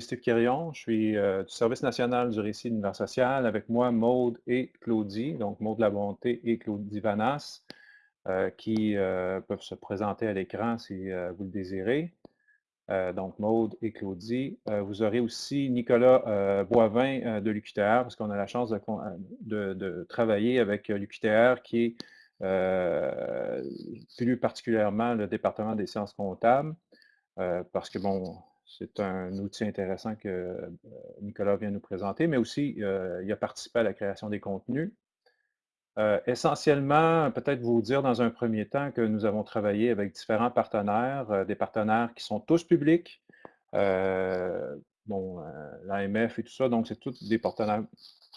suis Steve Quirion, je suis euh, du Service national du récit d'univers social. Avec moi, Maude et Claudie, donc Maude La Bonté et Claudie Vanas, euh, qui peuvent se présenter à l'écran si vous le désirez. donc, Maude et Claudie. vous aurez aussi Nicolas Boivin de l'UQTR, parce qu'on a la chance de, travailler avec l'UQTR, qui est plus particulièrement le département des sciences comptables. Euh, parce que, bon, c'est un outil intéressant que euh, Nicolas vient nous présenter, mais aussi, euh, il a participé à la création des contenus. essentiellement, peut-être vous dire dans un premier temps que nous avons travaillé avec différents partenaires, des partenaires qui sont tous publics, bon, l'AMF et tout ça, donc c'est tous des partenaires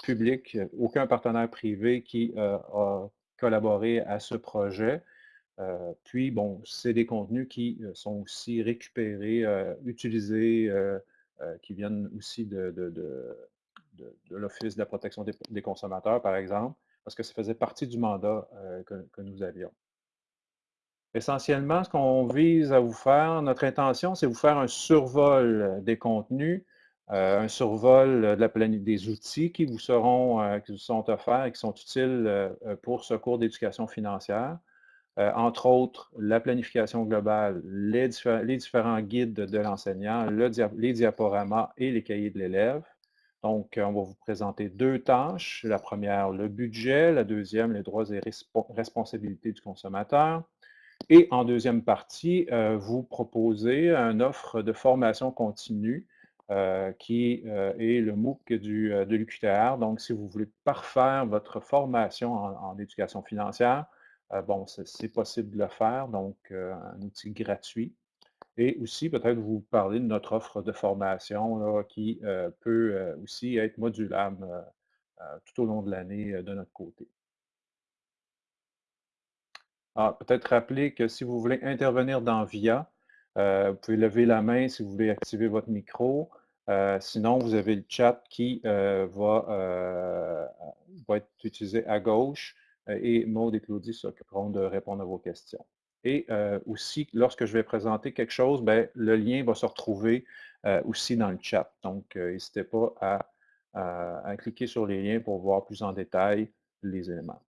publics, aucun partenaire privé qui a collaboré à ce projet. Euh, puis, bon, c'est des contenus qui euh, sont aussi récupérés, euh, utilisés, qui viennent aussi de, l'Office de la protection des, consommateurs, par exemple, parce que ça faisait partie du mandat que, nous avions. Essentiellement, ce qu'on vise à vous faire, notre intention, c'est vous faire un survol des contenus, un survol des outils qui vous seront, qui vous sont offerts et qui sont utiles pour ce cours d'éducation financière. Euh, entre autres la planification globale, les, différents guides de l'enseignant, les diaporamas et les cahiers de l'élève. Donc, on va vous présenter deux tâches. La première, le budget. La deuxième, les droits et responsabilités du consommateur. Et en deuxième partie, euh, vous proposez une offre de formation continue euh, qui est le MOOC de l'UQTR. Donc, si vous voulez parfaire votre formation en éducation financière, euh, bon, c'est possible de le faire, donc euh, un outil gratuit. Et aussi, peut-être vous parler de notre offre de formation qui euh, peut aussi être modulable tout au long de l'année de notre côté. Ah, peut-être rappeler que si vous voulez intervenir dans VIA, vous pouvez lever la main si vous voulez activer votre micro. sinon, vous avez le chat qui va, être utilisé à gauche. Euh, et Maud et Claudie s'occuperont de répondre à vos questions. Et euh, aussi, lorsque je vais présenter quelque chose, ben, le lien va se retrouver euh, aussi dans le chat. Donc, n'hésitez pas à, cliquer sur les liens pour voir plus en détail les éléments.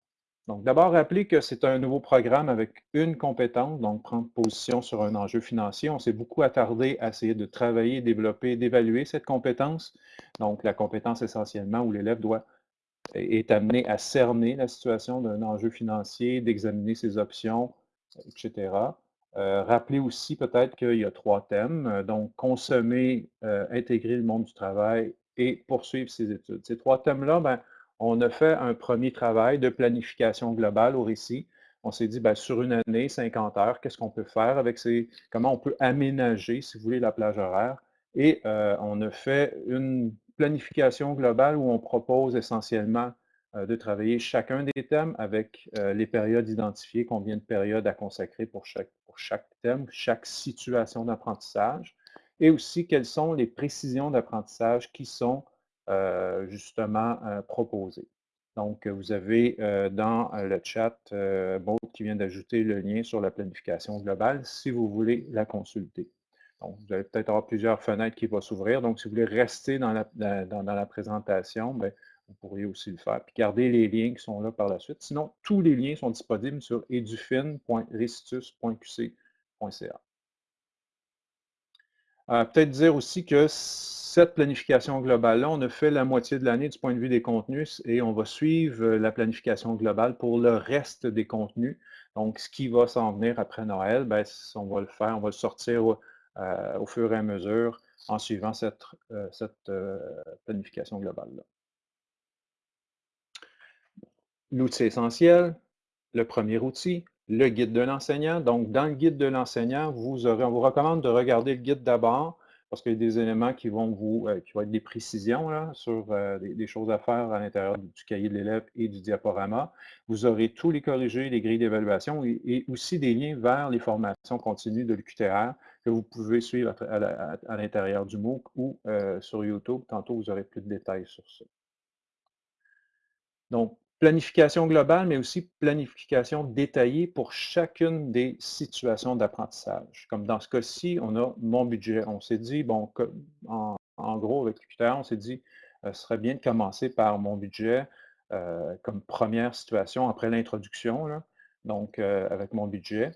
Donc, d'abord, rappelez que c'est un nouveau programme avec une compétence, donc prendre position sur un enjeu financier. On s'est beaucoup attardé à essayer de travailler, développer, d'évaluer cette compétence. Donc, la compétence essentiellement où l'élève doit est amené à cerner la situation d'un enjeu financier, d'examiner ses options, etc. Euh, rappelez aussi peut-être qu'il y a trois thèmes, euh, donc consommer, euh, intégrer le monde du travail et poursuivre ses études. Ces trois thèmes-là, ben, on a fait un premier travail de planification globale au récit. On s'est dit, ben, sur une année, 50 heures, qu'est-ce qu'on peut faire avec ces, comment on peut aménager, si vous voulez, la plage horaire? Et on a fait une planification globale où on propose essentiellement euh, de travailler chacun des thèmes avec euh, les périodes identifiées, combien de périodes à consacrer pour chaque, thème, chaque situation d'apprentissage, et aussi quelles sont les précisions d'apprentissage qui sont euh, justement proposées. Donc, vous avez dans le chat Maud qui vient d'ajouter le lien sur la planification globale si vous voulez la consulter. Vous allez peut-être avoir plusieurs fenêtres qui vont s'ouvrir. Donc, si vous voulez rester dans la, présentation, bien, vous pourriez aussi le faire. Puis, garder les liens qui sont là par la suite. Sinon, tous les liens sont disponibles sur edufin.restitus.qc.ca. Euh, peut-être dire aussi que cette planification globale-là, on a fait la moitié de l'année du point de vue des contenus et on va suivre la planification globale pour le reste des contenus. Donc, ce qui va s'en venir après Noël, bien, on va le faire, on va le sortir euh, au fur et à mesure en suivant cette, euh, euh, planification globale-là. L'outil essentiel, le premier outil, le guide de l'enseignant. Donc, dans le guide de l'enseignant, vous aurez, on vous recommande de regarder le guide d'abord, parce qu'il y a des éléments qui vont vous, qui vont être des précisions sur des, choses à faire à l'intérieur du cahier de l'élève et du diaporama. Vous aurez tous les corrigés, les grilles d'évaluation et, aussi des liens vers les formations continues de l'UQTR que vous pouvez suivre à, l'intérieur du MOOC ou euh, sur YouTube. Tantôt, vous aurez plus de détails sur ça. Donc, planification globale, mais aussi planification détaillée pour chacune des situations d'apprentissage. Comme dans ce cas-ci, on a mon budget. On s'est dit, bon, en, gros, avec on s'est dit, ce serait bien de commencer par mon budget comme première situation après l'introduction, donc avec mon budget.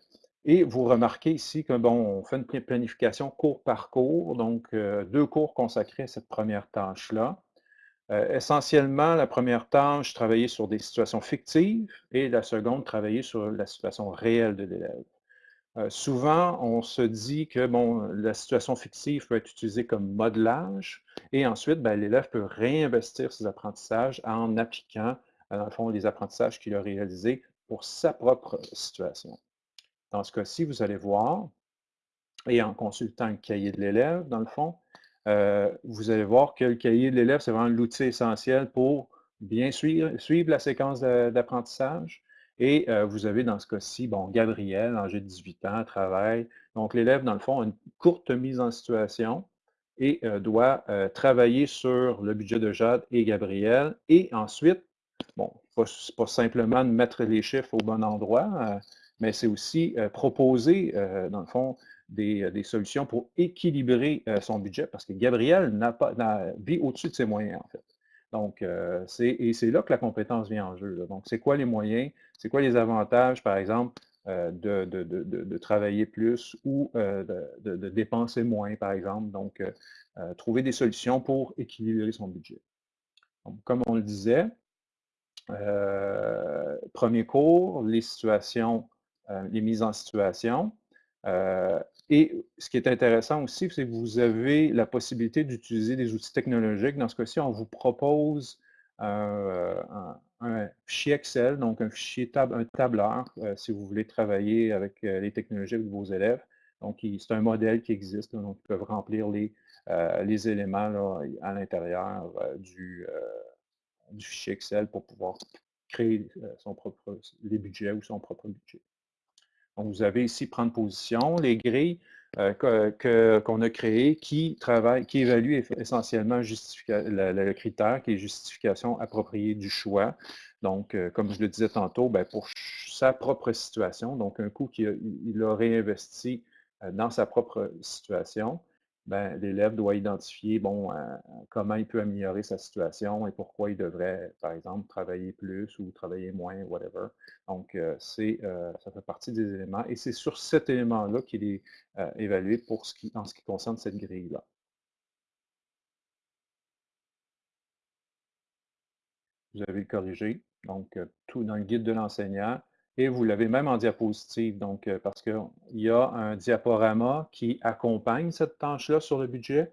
Et vous remarquez ici que, bon, on fait une planification cours par cours, donc deux cours consacrés à cette première tâche-là. Euh, essentiellement, la première tâche, travailler sur des situations fictives et la seconde, travailler sur la situation réelle de l'élève. Euh, souvent, on se dit que la situation fictive peut être utilisée comme modelage et ensuite, ben, l'élève peut réinvestir ses apprentissages en appliquant, euh, dans le fond, les apprentissages qu'il a réalisés pour sa propre situation. Dans ce cas-ci, vous allez voir, et en consultant le cahier de l'élève, dans le fond, euh, vous allez voir que le cahier de l'élève, c'est vraiment l'outil essentiel pour bien suivre, la séquence d'apprentissage. Et euh, vous avez dans ce cas-ci, bon, Gabriel, âgé de 18 ans, travaille. Donc, l'élève, dans le fond, a une courte mise en situation et euh, doit travailler sur le budget de Jade et Gabriel. Et ensuite, bon, pas, pas simplement de mettre les chiffres au bon endroit, mais c'est aussi proposer, dans le fond, euh, des, solutions pour équilibrer euh, son budget parce que Gabriel pas, vit au-dessus de ses moyens, en fait. Donc, euh, et c'est là que la compétence vient en jeu. Donc, c'est quoi les moyens? C'est quoi les avantages, par exemple, de, travailler plus ou de, dépenser moins, par exemple? Donc, trouver des solutions pour équilibrer son budget. comme on le disait, premier cours, les situations, les mises en situation. Et ce qui est intéressant aussi, c'est que vous avez la possibilité d'utiliser des outils technologiques. Dans ce cas-ci, on vous propose euh, un, fichier Excel, donc un fichier un tableur, euh, si vous voulez travailler avec euh, les technologies avec vos élèves. Donc, c'est un modèle qui existe, donc ils peuvent remplir les, les éléments à l'intérieur du, du, fichier Excel pour pouvoir créer son propre, les budgets ou son propre budget. Vous avez ici prendre position, les grilles euh, qu'on a créées qui travaillent, qui évaluent essentiellement le, critère qui est justification appropriée du choix. Donc, euh, comme je le disais tantôt, ben, pour sa propre situation, donc un coup qu'il a réinvesti euh, dans sa propre situation, ben, l'élève doit identifier euh, comment il peut améliorer sa situation et pourquoi il devrait, par exemple, travailler plus ou travailler moins, whatever. Donc, euh, euh, ça fait partie des éléments et c'est sur cet élément-là qu'il est évalué pour ce qui, en ce qui concerne cette grille-là. Vous avez le corrigé, donc tout dans le guide de l'enseignant et vous l'avez même en diapositive, donc euh, parce qu'il y a un diaporama qui accompagne cette tâche-là sur le budget.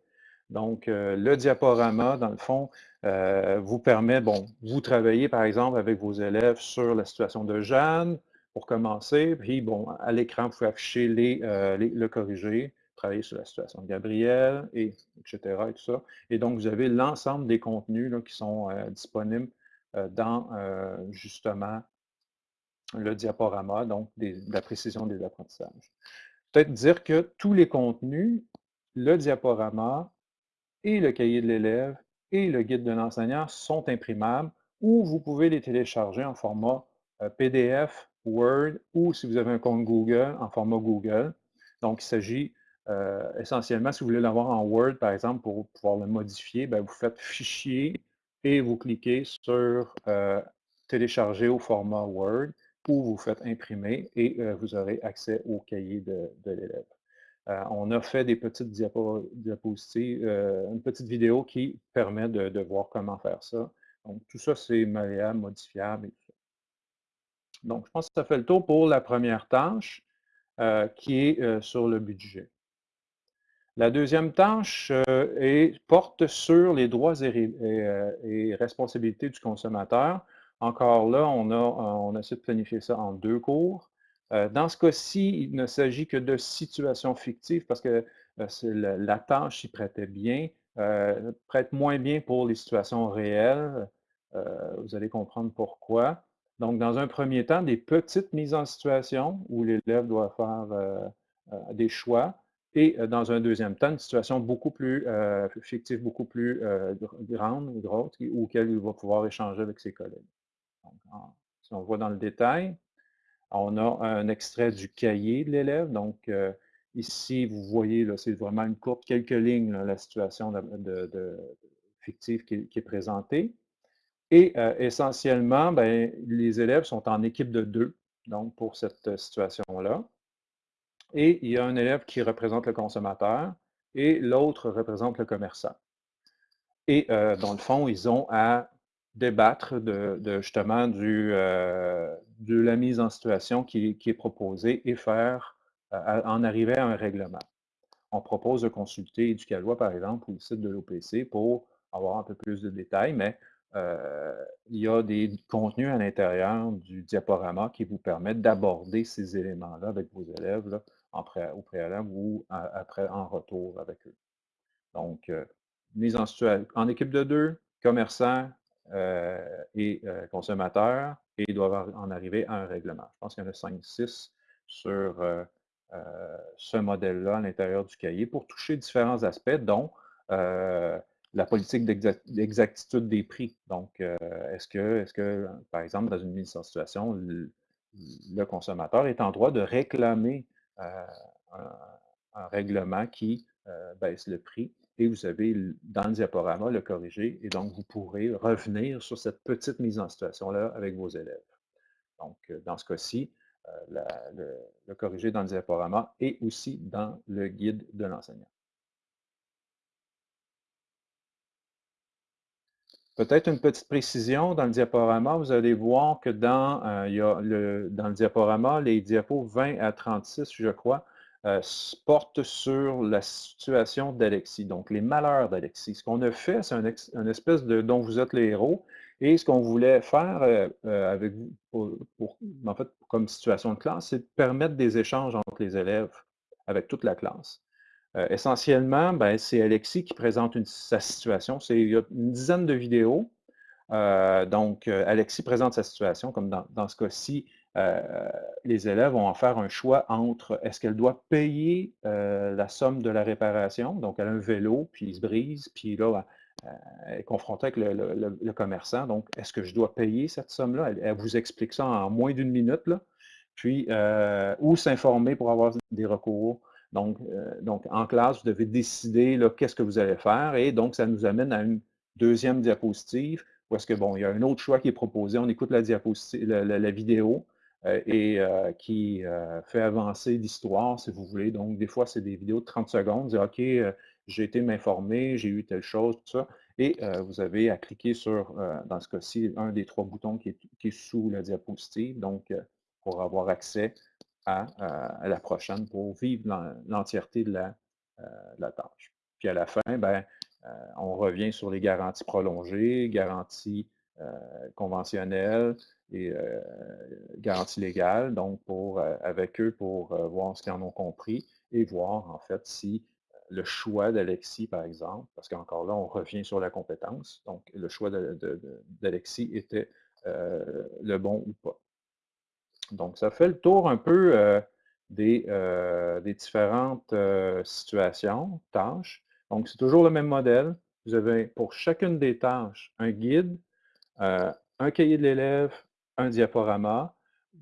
Donc, euh, le diaporama, dans le fond, euh, vous permet, bon, vous travaillez par exemple avec vos élèves sur la situation de Jeanne, pour commencer, puis bon, à l'écran, vous pouvez afficher les, le corrigé, travailler sur la situation de Gabriel, et, etc. Et tout ça. Et donc, vous avez l'ensemble des contenus qui sont disponibles dans, justement, le diaporama, donc de la précision des apprentissages. Peut-être dire que tous les contenus, le diaporama et le cahier de l'élève et le guide de l'enseignant sont imprimables ou vous pouvez les télécharger en format euh, PDF, Word ou si vous avez un compte Google, en format Google. Donc, il s'agit euh, essentiellement, si vous voulez l'avoir en Word, par exemple, pour pouvoir le modifier, ben, vous faites Fichier et vous cliquez sur euh, Télécharger au format Word ou vous faites imprimer et euh, vous aurez accès au cahier de, l'élève. Euh, on a fait des petites diapositives, euh, une petite vidéo qui permet de, voir comment faire ça. Donc, tout ça, c'est malléable, modifiable et tout ça. Donc, je pense que ça fait le tour pour la première tâche qui est sur le budget. La deuxième tâche porte sur les droits et responsabilités du consommateur. Encore là, on a, on essayé de planifier ça en deux cours. Euh, dans ce cas-ci, il ne s'agit que de situations fictives parce que euh, la, tâche y prêtait bien, euh, prête moins bien pour les situations réelles. vous allez comprendre pourquoi. Donc, dans un premier temps, des petites mises en situation où l'élève doit faire des choix. Et dans un deuxième temps, une situation beaucoup plus fictive, beaucoup plus grande, grosse, auquel il va pouvoir échanger avec ses collègues si on voit dans le détail, on a un extrait du cahier de l'élève. Donc, euh, Ici, vous voyez, c'est vraiment une courte, quelques lignes, la situation fictive qui, est présentée. Et euh, essentiellement, ben, les élèves sont en équipe de deux, donc pour cette situation-là. Et il y a un élève qui représente le consommateur et l'autre représente le commerçant. Et euh, dans le fond, ils ont à débattre de, justement du, euh, de la mise en situation qui, est proposée et faire euh, en arriver à un règlement. On propose de consulter Éducalois, par exemple, ou le site de l'OPC pour avoir un peu plus de détails, mais il y a des contenus à l'intérieur du diaporama qui vous permettent d'aborder ces éléments-là avec vos élèves au préalable ou après en retour avec eux. Donc, mise en, en équipe de deux, commerçants euh, et euh, consommateurs, et doivent en arriver à un règlement. Je pense qu'il y en a 5-6 sur euh, ce modèle-là à l'intérieur du cahier pour toucher différents aspects, dont la politique d'exactitude des prix. Donc, est-ce que, est que, par exemple, dans une mise en situation, le, consommateur est en droit de réclamer un, règlement qui baisse le prix et vous avez dans le diaporama le corriger et donc vous pourrez revenir sur cette petite mise en situation-là avec vos élèves. Donc, euh, dans ce cas-ci, euh, le, corriger dans le diaporama et aussi dans le guide de l'enseignant. Peut-être une petite précision dans le diaporama, vous allez voir que dans, euh, le diaporama, les diapos 20 à 36, je crois, euh, porte sur la situation d'Alexis, donc les malheurs d'Alexis. Ce qu'on a fait, c'est un, espèce de dont vous êtes les héros, et ce qu'on voulait faire euh, euh, avec vous, en fait, comme situation de classe, c'est de permettre des échanges entre les élèves avec toute la classe. essentiellement, ben, c'est Alexis qui présente sa situation. Il y a une dizaine de vidéos. donc, Alexis présente sa situation, comme dans ce cas-ci, euh, les élèves vont en faire un choix entre est-ce qu'elle doit payer euh, la somme de la réparation, donc elle a un vélo, puis il se brise, puis là, euh, elle est confrontée avec le, commerçant, donc est-ce que je dois payer cette somme-là? Elle, vous explique ça en moins d'une minute, puis, ou s'informer pour avoir des recours. Donc, en classe, vous devez décider qu'est-ce que vous allez faire, et donc, ça nous amène à une deuxième diapositive, où est-ce que, bon, il y a un autre choix qui est proposé, on écoute la, vidéo, euh, et euh, qui euh, fait avancer l'histoire, si vous voulez. Donc, des fois, c'est des vidéos de 30 secondes. OK, j'ai été m'informer, j'ai eu telle chose, tout ça. Et vous avez à cliquer sur, dans ce cas-ci, un des trois boutons qui est, sous la diapositive, donc pour avoir accès à, la prochaine, pour vivre l'entièreté de, la, tâche. Puis à la fin, ben, on revient sur les garanties prolongées, garanties conventionnelles, et euh, garantie légale, donc pour, euh, avec eux pour euh, voir ce qu'ils en ont compris et voir en fait si le choix d'Alexis, par exemple, parce qu'encore là, on revient sur la compétence, donc le choix d'Alexis était le bon ou pas. Donc, ça fait le tour un peu des, différentes situations, tâches. Donc, c'est toujours le même modèle. Vous avez pour chacune des tâches un guide, un cahier de l'élève, un diaporama,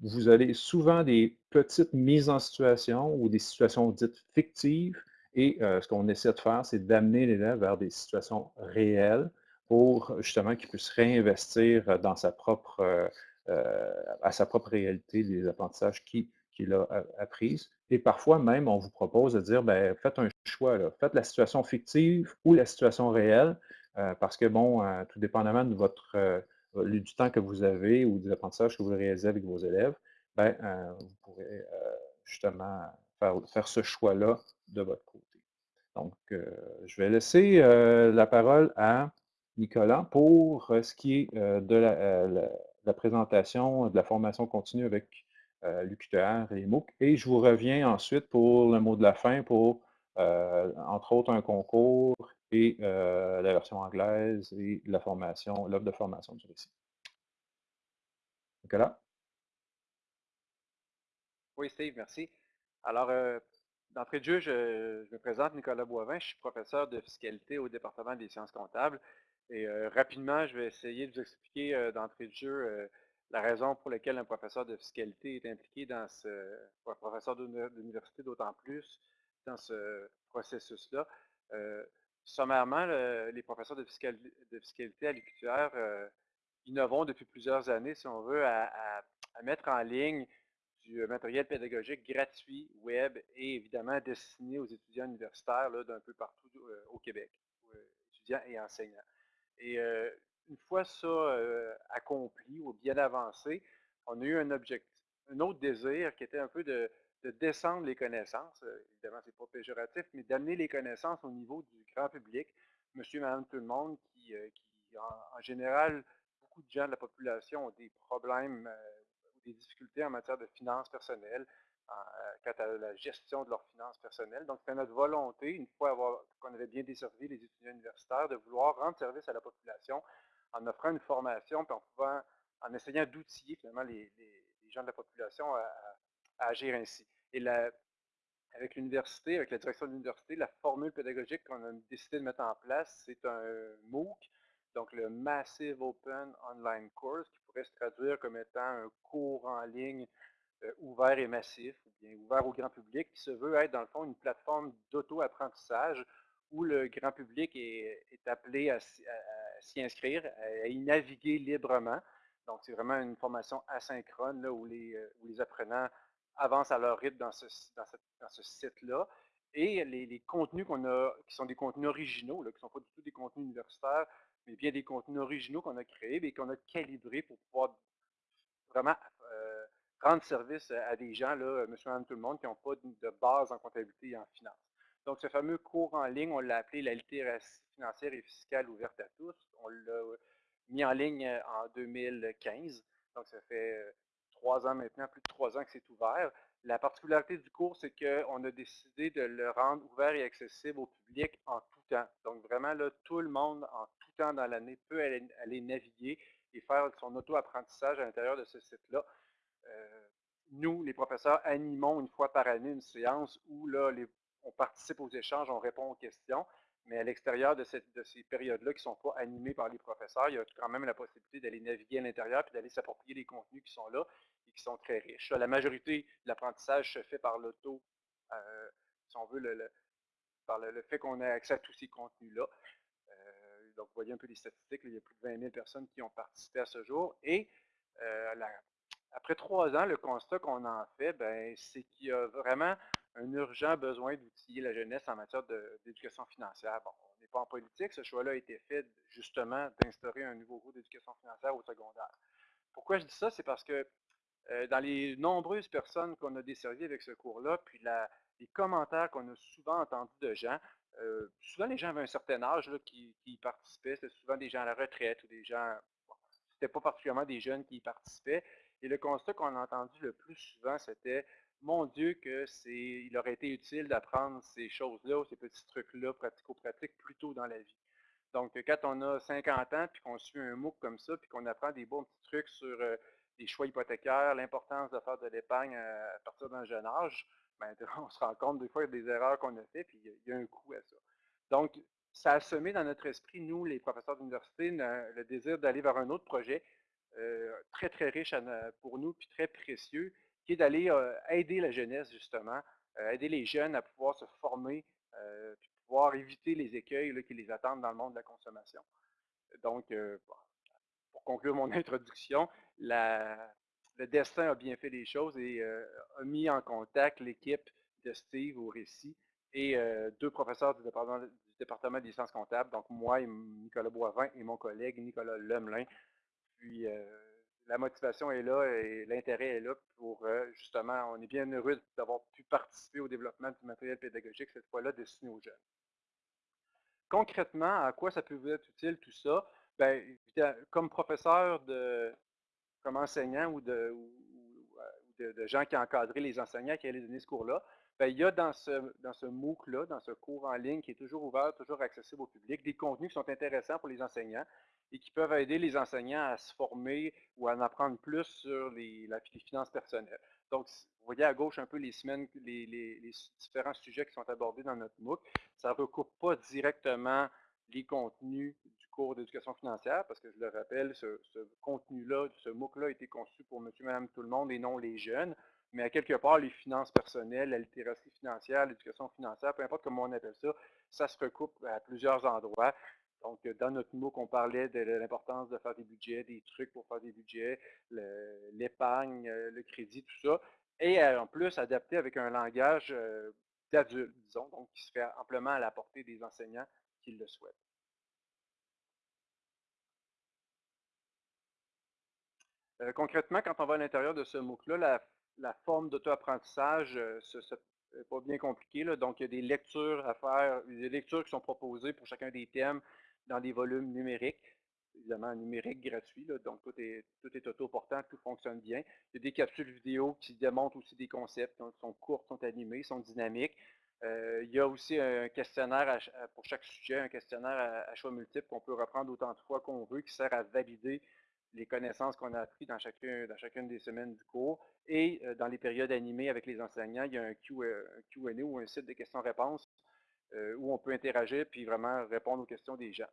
vous avez souvent des petites mises en situation ou des situations dites fictives. Et euh, ce qu'on essaie de faire, c'est d'amener l'élève vers des situations réelles pour justement qu'il puisse réinvestir dans sa propre, euh, euh, à sa propre réalité des apprentissages qu'il a appris. Et parfois même, on vous propose de dire, ben, faites un choix, faites la situation fictive ou la situation réelle, parce que, bon, tout dépendamment de votre euh, du temps que vous avez ou des apprentissages que vous réalisez avec vos élèves, ben, euh, vous pourrez euh, justement faire, ce choix-là de votre côté. Donc, je vais laisser la parole à Nicolas pour ce qui est de la, présentation de la formation continue avec l'UQTR et MOOC. Et je vous reviens ensuite pour le mot de la fin pour, entre autres, un concours et euh, la version anglaise et la formation, l'offre de formation du récit. Nicolas? Oui, Steve, merci. Alors, euh, d'entrée de jeu, je, me présente Nicolas Boivin, je suis professeur de fiscalité au département des sciences comptables. Et euh, rapidement, je vais essayer de vous expliquer d'entrée de jeu la raison pour laquelle un professeur de fiscalité est impliqué dans ce, un professeur d'université d'autant plus, dans ce processus-là. Sommairement, les professeurs de, fiscalité à l'UQTR innovons depuis plusieurs années, si on veut, à, mettre en ligne du matériel pédagogique gratuit, web et évidemment destiné aux étudiants universitaires d'un peu partout au Québec, étudiants et enseignants. Et une fois ça accompli ou bien avancé, on a eu un objectif, un autre désir qui était un peu de, descendre les connaissances. évidemment, ce n'est pas péjoratif, mais d'amener les connaissances au niveau du grand public, monsieur, madame, tout le monde, qui, en, général, beaucoup de gens de la population ont des problèmes ou des difficultés en matière de finances personnelles, quant à la gestion de leurs finances personnelles. Donc, c'était notre volonté, une fois qu'on avait bien desservi les étudiants universitaires, de vouloir rendre service à la population en offrant une formation, puis en, pouvant, en essayant d'outiller finalement les, gens de la population à, agir ainsi. Et avec l'université, avec la direction de l'université, la formule pédagogique qu'on a décidé de mettre en place, c'est un MOOC, donc le Massive Open Online Course, qui pourrait se traduire comme étant un cours en ligne euh, ouvert et massif, ou bien ouvert au grand public, qui se veut être dans le fond une plateforme d'auto-apprentissage où le grand public est, appelé à, s'y inscrire, à, y naviguer librement. Donc, c'est vraiment une formation asynchrone là, où, les, euh, où les apprenants avancent à leur rythme dans ce, dans ce site-là. Et les, contenus qu'on a, qui sont des contenus originaux, là, qui ne sont pas du tout des contenus universitaires, mais bien des contenus originaux qu'on a créés et qu'on a calibrés pour pouvoir vraiment euh, rendre service à des gens, là, monsieur, madame, tout le monde, qui n'ont pas de base en comptabilité et en finance. Donc, ce fameux cours en ligne, on l'a appelé la littératie financière et fiscale ouverte à tous. On l'a mis en ligne euh, en 2015. Donc, ça fait euh, trois ans maintenant, plus de trois ans que c'est ouvert. La particularité du cours, c'est qu'on a décidé de le rendre ouvert et accessible au public en tout temps. Donc, vraiment, là, tout le monde, en tout temps dans l'année, peut aller, naviguer et faire son auto-apprentissage à l'intérieur de ce site-là. Euh, nous, les professeurs, animons une fois par année une séance où là, on participe aux échanges, on répond aux questions, mais à l'extérieur de, ces périodes-là qui ne sont pas animées par les professeurs, il y a quand même la possibilité d'aller naviguer à l'intérieur et d'aller s'approprier les contenus qui sont là qui sont très riches. La majorité de l'apprentissage se fait par l'auto, euh, si on veut, par le, fait qu'on ait accès à tous ces contenus-là. Euh, donc, vous voyez un peu les statistiques, il y a plus de 20 000 personnes qui ont participé à ce jour. Et euh, après trois ans, le constat qu'on en fait, ben, c'est qu'il y a vraiment un urgent besoin d'outiller la jeunesse en matière d'éducation financière. Bon, on n'est pas en politique, ce choix-là a été fait justement d'instaurer un nouveau cours d'éducation financière au secondaire. Pourquoi je dis ça? C'est parce que euh, dans les nombreuses personnes qu'on a desservies avec ce cours-là, puis les commentaires qu'on a souvent entendus de gens, euh, souvent les gens avaient un certain âge qui, y participaient, c'était souvent des gens à la retraite ou des gens, bon, c'était pas particulièrement des jeunes qui y participaient. Et le constat qu'on a entendu le plus souvent, c'était mon Dieu, que c'est, il aurait été utile d'apprendre ces choses-là, ces petits trucs-là, pratico-pratiques, plus tôt dans la vie. Donc, quand on a 50 ans, puis qu'on suit un MOOC comme ça, puis qu'on apprend des bons petits trucs sur euh, les choix hypothécaires, l'importance de faire de l'épargne à, partir d'un jeune âge, ben, on se rend compte des fois des erreurs qu'on a faites, puis il y, a un coût à ça. Donc, ça a semé dans notre esprit, nous, les professeurs d'université, le désir d'aller vers un autre projet euh, très, très riche pour nous, puis très précieux, qui est d'aller euh, aider la jeunesse, justement, euh, aider les jeunes à pouvoir se former, euh, puis pouvoir éviter les écueils qui les attendent dans le monde de la consommation. Donc, pour conclure mon introduction, le destin a bien fait les choses et a mis en contact l'équipe de Steve au récit et deux professeurs du département, des sciences comptables, donc moi, et Nicolas Boivin, et mon collègue Nicolas Lemelin. Puis, la motivation est là et l'intérêt est là pour euh, justement, on est bien heureux d'avoir pu participer au développement du matériel pédagogique, cette fois-là destiné aux jeunes. Concrètement, à quoi ça peut vous être utile tout ça? Bien, comme professeur, comme enseignant ou de, de, gens qui encadrent les enseignants qui allaient donner ce cours-là, bien, il y a dans ce, MOOC-là, dans ce cours en ligne qui est toujours ouvert, toujours accessible au public, des contenus qui sont intéressants pour les enseignants, et qui peuvent aider les enseignants à se former ou à en apprendre plus sur les, finances personnelles. Donc, vous voyez à gauche un peu les semaines, les, différents sujets qui sont abordés dans notre MOOC. Ça ne recoupe pas directement les contenus cours d'éducation financière, parce que je le rappelle, ce, contenu-là, ce MOOC-là a été conçu pour monsieur, madame, tout le monde et non les jeunes. mais à quelque part, les finances personnelles, la littératie financière, l'éducation financière, peu importe comment on appelle ça, ça se recoupe à plusieurs endroits. Donc, dans notre MOOC, on parlait de l'importance de faire des budgets, des trucs pour faire des budgets, l'épargne, euh, le, crédit, tout ça. Et euh, en plus, adapté avec un langage euh, d'adulte, disons, donc qui se fait amplement à la portée des enseignants qui le souhaitent. Concrètement, quand on va à l'intérieur de ce MOOC-là, la, forme d'auto-apprentissage, ce n'est pas bien compliqué. Donc, il y a des lectures à faire, des lectures qui sont proposées pour chacun des thèmes dans des volumes numériques, évidemment numériques gratuits, donc tout est, tout est auto-portant, tout fonctionne bien. Il y a des capsules vidéo qui démontrent aussi des concepts, qui sont courts, sont animés, sont dynamiques. Euh, il y a aussi un questionnaire pour chaque sujet, un questionnaire à, choix multiples qu'on peut reprendre autant de fois qu'on veut, qui sert à valider les connaissances qu'on a apprises dans, chacun, dans chacune des semaines du cours. Et euh, dans les périodes animées avec les enseignants, il y a un Q&A ou un site de questions-réponses euh, où on peut interagir puis vraiment répondre aux questions des gens.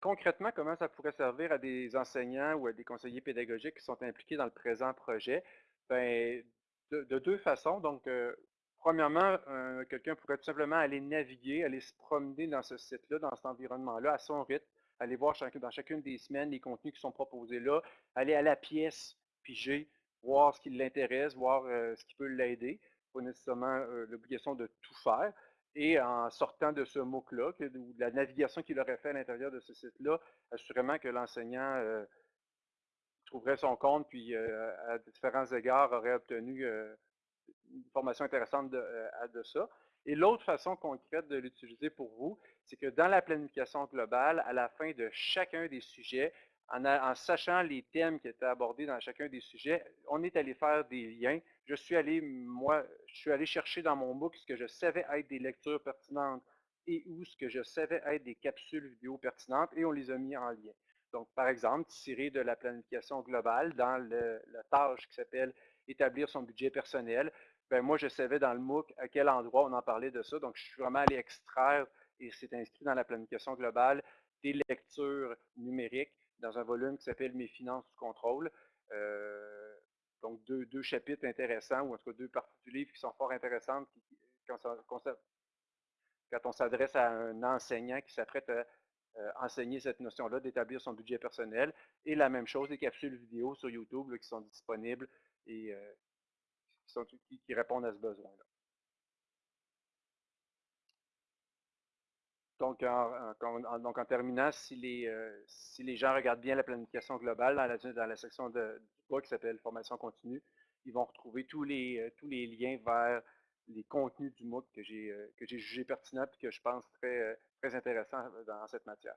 Concrètement, comment ça pourrait servir à des enseignants ou à des conseillers pédagogiques qui sont impliqués dans le présent projet? Ben, de, deux façons. Donc, euh, premièrement, quelqu'un pourrait tout simplement aller naviguer, aller se promener dans ce site-là, dans cet environnement-là, à son rythme, aller voir dans chacune des semaines les contenus qui sont proposés là, aller à la pièce, piger, voir ce qui l'intéresse, voir euh, ce qui peut l'aider pas nécessairement euh, l'obligation de tout faire. Et en sortant de ce MOOC-là, ou de la navigation qu'il aurait fait à l'intérieur de ce site-là, assurément que l'enseignant euh, trouverait son compte, puis euh, à différents égards aurait obtenu une formation intéressante de, de ça. Et l'autre façon concrète de l'utiliser pour vous, c'est que dans la planification globale, à la fin de chacun des sujets, en, sachant les thèmes qui étaient abordés dans chacun des sujets, on est allé faire des liens. Je suis allé, moi, je suis allé chercher dans mon MOOC ce que je savais être des lectures pertinentes et où ce que je savais être des capsules vidéo pertinentes et on les a mis en lien. Donc, par exemple, tiré de la planification globale dans la tâche qui s'appelle établir son budget personnel, ben moi, je savais dans le MOOC à quel endroit on en parlait de ça. Donc, je suis vraiment allé extraire, et c'est inscrit dans la planification globale, des lectures numériques dans un volume qui s'appelle Mes finances sous contrôle. Euh, donc, deux, chapitres intéressants, ou en tout cas deux parties du livre qui sont fort intéressantes quand, on s'adresse à un enseignant qui s'apprête à enseigner cette notion-là, d'établir son budget personnel. Et la même chose, des capsules vidéo sur YouTube qui sont disponibles et euh, qui répondent à ce besoin-là. Donc en, terminant, si les, euh, si les gens regardent bien la planification globale dans la, section du bas qui s'appelle Formation continue, ils vont retrouver tous les, euh, tous les liens vers les contenus du MOOC que j'ai euh, jugé pertinents et que je pense très, très intéressants dans cette matière.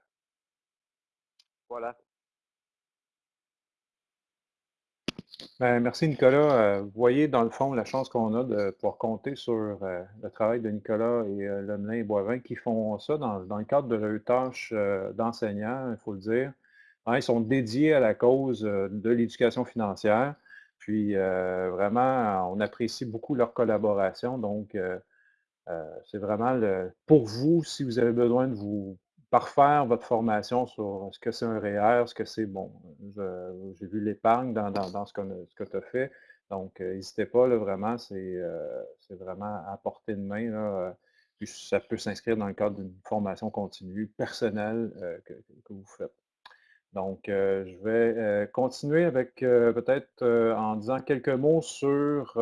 Voilà. Ben, merci Nicolas. Euh, vous voyez dans le fond la chance qu'on a de pouvoir compter sur euh, le travail de Nicolas et euh, Lemelin et Boivin qui font ça dans, le cadre de leur tâche d'enseignant, il faut le dire. Hein, ils sont dédiés à la cause de l'éducation financière. Puis vraiment, on apprécie beaucoup leur collaboration. Donc, c'est vraiment pour vous, si vous avez besoin de vous parfaire votre formation sur ce que c'est un REER, ce que c'est, bon, j'ai vu l'épargne dans, ce, que tu as fait. Donc, euh, n'hésitez pas, là, vraiment, euh, c'est vraiment à portée de main. Puis ça peut s'inscrire dans le cadre d'une formation continue personnelle euh, que, vous faites. Donc, je vais continuer avec peut-être en disant quelques mots sur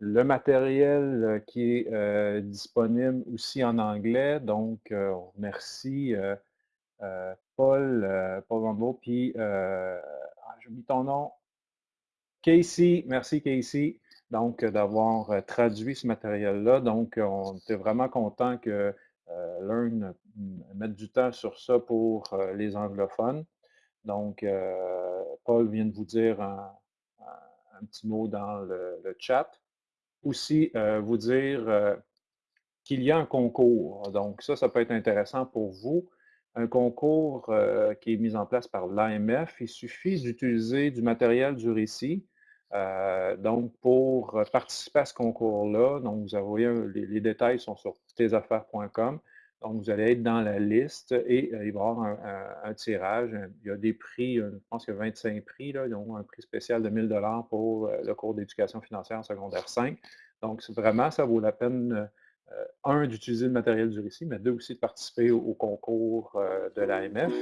le matériel euh, qui est euh, disponible aussi en anglais, donc euh, on remercie Paul, Paul Rambo, puis ah, j'oublie ton nom, Casey, merci Casey, donc d'avoir traduit ce matériel-là. Donc, on était vraiment content que Learn mette du temps sur ça pour les anglophones. Donc, Paul vient de vous dire un, petit mot dans le chat aussi euh, vous dire euh, qu'il y a un concours. Donc ça, ça peut être intéressant pour vous. Un concours euh, qui est mis en place par l'AMF. Il suffit d'utiliser du matériel du récit. donc, pour participer à ce concours-là, donc vous avez les, les, détails sont sur tesaffaires.com. Donc, vous allez être dans la liste et euh, il va y avoir un, tirage. Il y a des prix, je pense qu'il y a 25 prix, là, ils ont un prix spécial de 1000 pour euh, le cours d'éducation financière en secondaire 5. Donc, vraiment, ça vaut la peine, euh, un, d'utiliser le matériel du récit, mais deux, aussi de participer au, concours de l'AMF.